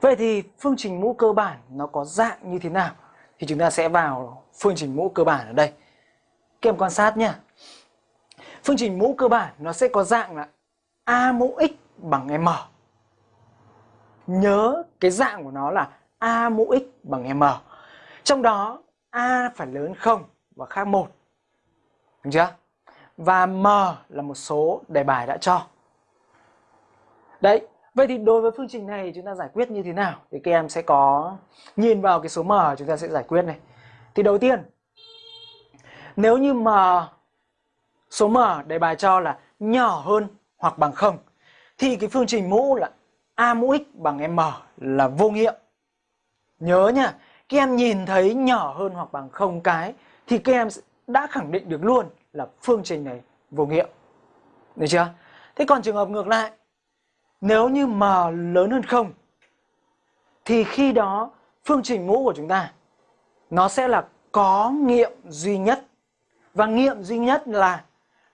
Vậy thì phương trình mũ cơ bản nó có dạng như thế nào? Thì chúng ta sẽ vào phương trình mũ cơ bản ở đây. Các em quan sát nhé. Phương trình mũ cơ bản nó sẽ có dạng là A mũ x bằng M. Nhớ cái dạng của nó là A mũ x bằng M. Trong đó A phải lớn 0 và khác 1. đúng chưa? Và M là một số đề bài đã cho. Đấy, vậy thì đối với phương trình này chúng ta giải quyết như thế nào? Thì các em sẽ có nhìn vào cái số M chúng ta sẽ giải quyết này. Thì đầu tiên, nếu như mà số M đề bài cho là nhỏ hơn hoặc bằng 0 thì cái phương trình mũ là A mũ x bằng M là vô nghiệm. Nhớ nha, các em nhìn thấy nhỏ hơn hoặc bằng 0 cái thì các em đã khẳng định được luôn là phương trình này vô nghiệm. Được chưa? Thế còn trường hợp ngược lại, nếu như m lớn hơn 0 thì khi đó phương trình mũ của chúng ta nó sẽ là có nghiệm duy nhất. Và nghiệm duy nhất là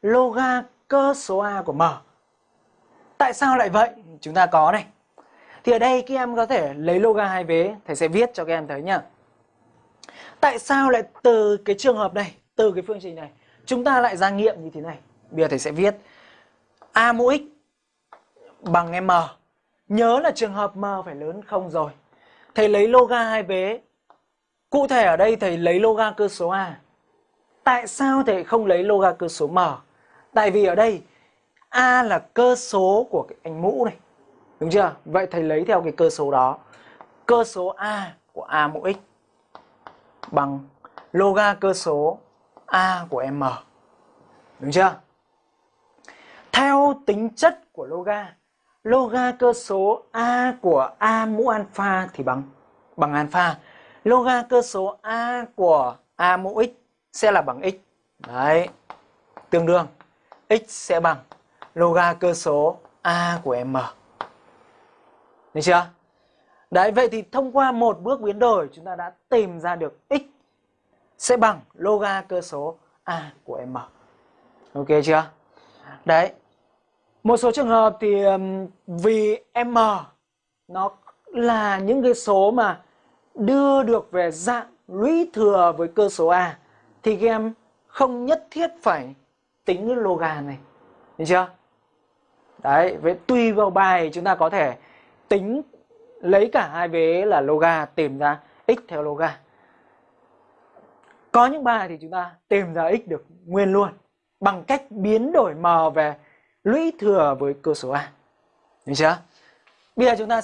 loga cơ số A của m. Tại sao lại vậy? Chúng ta có này. Thì ở đây các em có thể lấy loga hai vế, thầy sẽ viết cho các em thấy nhá. Tại sao lại từ cái trường hợp này, từ cái phương trình này, chúng ta lại ra nghiệm như thế này? Bây giờ thầy sẽ viết A mũ x bằng M. Nhớ là trường hợp M phải lớn không rồi. Thầy lấy loga hai vế. Cụ thể ở đây thầy lấy loga cơ số A. Tại sao thầy không lấy loga cơ số M? Tại vì ở đây A là cơ số của cái anh mũ này. Đúng chưa? Vậy thầy lấy theo cái cơ số đó. Cơ số A của A mũ x bằng loga cơ số A của M. Đúng chưa? Theo tính chất của loga, loga cơ số A của A mũ alpha thì bằng bằng alpha. Loga cơ số A của A mũ x sẽ là bằng x. Đấy. Tương đương x sẽ bằng loga cơ số A của M. Được chưa? Đấy, vậy thì thông qua một bước biến đổi chúng ta đã tìm ra được x sẽ bằng loga cơ số A của M. Ok chưa? Đấy. Một số trường hợp thì vì M nó là những cái số mà đưa được về dạng lũy thừa với cơ số A thì các em không nhất thiết phải tính cái loga này. Được chưa? Đấy, với tùy vào bài chúng ta có thể tính lấy cả hai vế là loga tìm ra x theo loga. Có những bài thì chúng ta tìm ra x được nguyên luôn bằng cách biến đổi m về lũy thừa với cơ số A. Được chưa? Bây giờ chúng ta